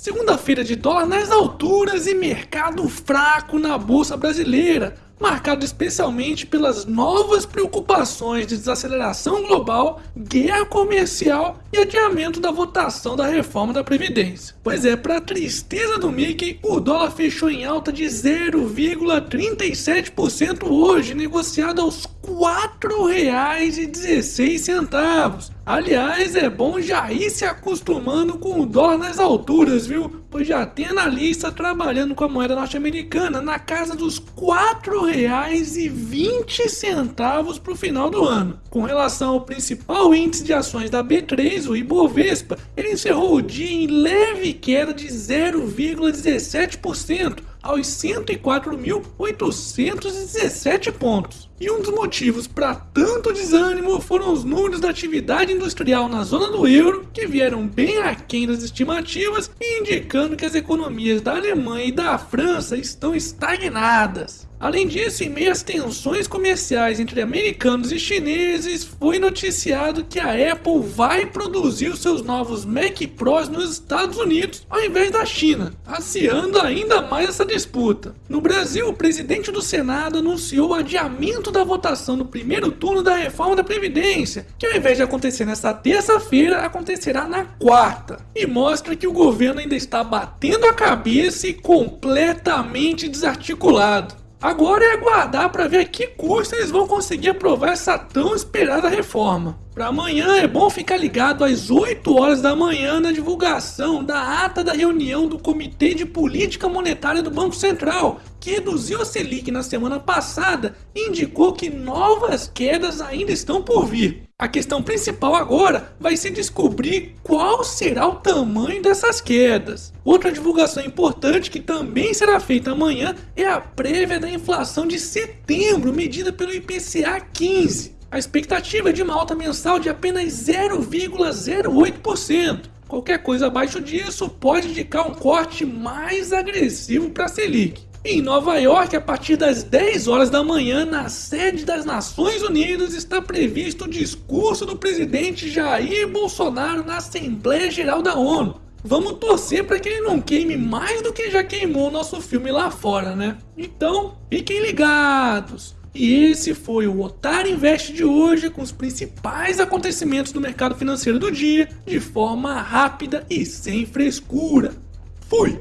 Segunda-feira de dólar nas alturas e mercado fraco na bolsa brasileira, marcado especialmente pelas novas preocupações de desaceleração global, guerra comercial e adiamento da votação da reforma da Previdência. Pois é, para tristeza do Mickey, o dólar fechou em alta de 0,37% hoje, negociado aos R$ 4,16. Aliás, é bom já ir se acostumando com o dólar nas alturas, viu? Pois já tem analista trabalhando com a moeda norte-americana na casa dos R$ 4,20 para o final do ano. Com relação ao principal índice de ações da B3, o Ibovespa, ele encerrou o dia em leve queda de 0,17% aos 104.817 pontos. E um dos motivos para tanto desânimo foram os números da atividade industrial na zona do euro, que vieram bem aquém das estimativas e indicando que as economias da Alemanha e da França estão estagnadas. Além disso, em meio às tensões comerciais entre americanos e chineses, foi noticiado que a Apple vai produzir os seus novos Mac Pros nos Estados Unidos ao invés da China, aciando ainda mais essa disputa. No Brasil, o presidente do Senado anunciou o adiamento da votação no primeiro turno da reforma da Previdência, que ao invés de acontecer nesta terça-feira, acontecerá na quarta, e mostra que o governo ainda está batendo a cabeça e completamente desarticulado. Agora é aguardar para ver a que custo eles vão conseguir aprovar essa tão esperada reforma. Para amanhã é bom ficar ligado às 8 horas da manhã na divulgação da ata da reunião do Comitê de Política Monetária do Banco Central, que reduziu a Selic na semana passada e indicou que novas quedas ainda estão por vir. A questão principal agora vai ser descobrir qual será o tamanho dessas quedas. Outra divulgação importante que também será feita amanhã é a prévia da inflação de setembro, medida pelo IPCA 15. A expectativa é de uma alta mensal de apenas 0,08%. Qualquer coisa abaixo disso pode indicar um corte mais agressivo para a Selic. Em Nova York, a partir das 10 horas da manhã, na sede das Nações Unidas, está previsto o discurso do presidente Jair Bolsonaro na Assembleia Geral da ONU. Vamos torcer para que ele não queime mais do que já queimou o nosso filme lá fora, né? Então, fiquem ligados! E esse foi o Otário Invest de hoje com os principais acontecimentos do mercado financeiro do dia de forma rápida e sem frescura. Fui!